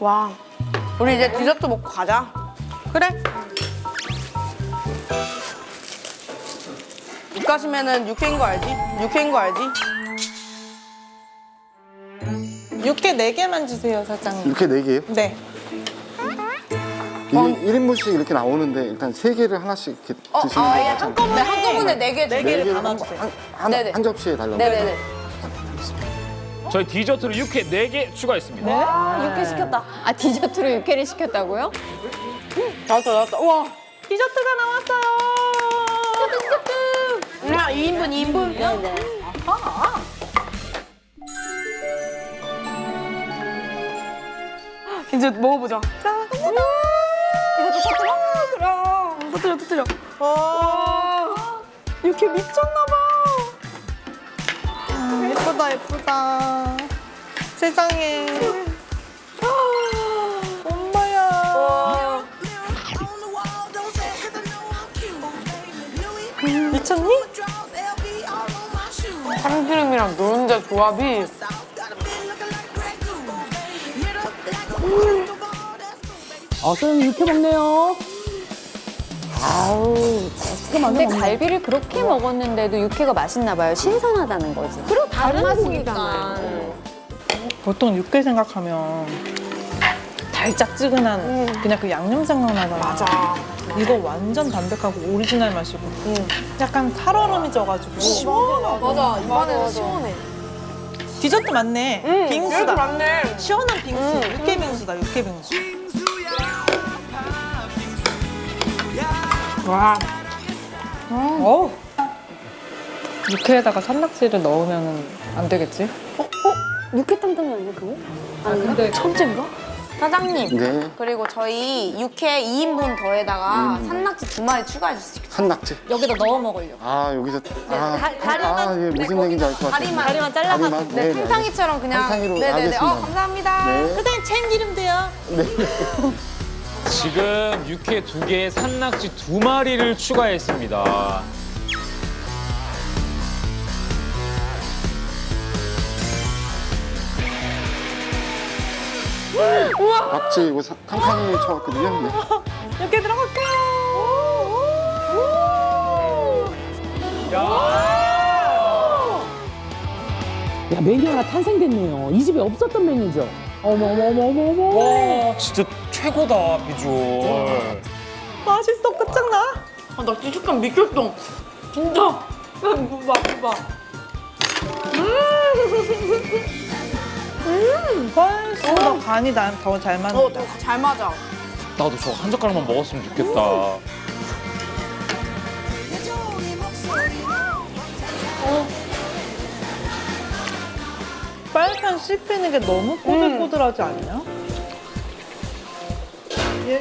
와. 우리 이제 디저트 먹고 가자. 그래. 입가시면은 육회인 거 알지? 육회인 거 알지? 육회 네개만 주세요, 사장님. 이렇게 네 개요? 네. 이게 1인분씩 이렇게 나오는데 일단 세 개를 하나씩 이렇게 드시는 아, 거 예, 한꺼번에. 네, 한꺼번에 네 개. 네네 개를 개를 다 한. 한, 한, 네네. 한 접시에 달라고 네네네. 저희 디저트로 육회 4개 추가했습니다. 아, 육회 시켰다. 아 디저트로 육회를 시켰다고요? 나왔다, 나왔다. 우와. 디저트가 나왔어요. 야, 2인분, 2인분. 네네. 이제 먹어보자. 자, 이거 터뜨려? 그럼. 터뜨려, 터뜨려. 와. 육회 미쳤나봐. 아, 예쁘다, 예쁘다. 세상에. 엄마야. 미쳤니? 참기름이랑 노른자 조합이 어, 선생님 육회 먹네요. 아우, 근데 갈비를 그렇게 먹었는데도 육회가 맛있나 봐요. 신선하다는 거지. 그리고 다른 맛이니까. 보통 육회 생각하면 달짝지근한 그냥 그 양념 생각나잖아. 맞아. 이거 완전 담백하고 오리지널 맛이고 약간 살얼음이 져가지고 맞아. 입안에서 시원해. 디저트 맞네. 이렇게 빙수다. 많네. 시원한 빙수. 육회 빙수다. 육회 빙수. 와. 어우. 육회에다가 산낙지를 넣으면 안 되겠지? 육회 탕탕이 아니야 그거? 근데 천재인가? 사장님. 네 그리고 저희 육회 2인분 더에다가 산낙지 두 마리 추가해 주시죠. 산낙지 여기다 넣어 먹으려고. 아 여기서 아, 다- 다리만- 아, 예, 무슨 네, 얘기인지 알 것 같아요 다리만. 다리만 잘라가지고. 다리만? 네, 네, 네, 팽탕이처럼 그냥. 팽탕이로 네네네. 어, 알겠습니다. 감사합니다. 네. 그다음 참기름도요. 지금 육회 2개에 산낙지 2마리를 추가했습니다. 낙지 이거 사- 칸칸이 쳐왔거든요 네. 이렇게 들어갈게요. 야, 메뉴 하나 탄생됐네요. 이 집에 없었던 메뉴죠? 어머, 어머, 어머, 어머, 어머. 와, 진짜 최고다, 비주얼. 맛있어. 끝장나. 아, 나 찌직감 미쳤어. 진짜. 야, 이거 봐, 이거 봐. 훨씬 더 간이 난 더잘 어, 맞는다. 더잘 맞아. 나도 저 한 젓가락만 먹었으면 좋겠다. 빨판 씹히는 게 너무 꼬들꼬들하지 않냐? 예.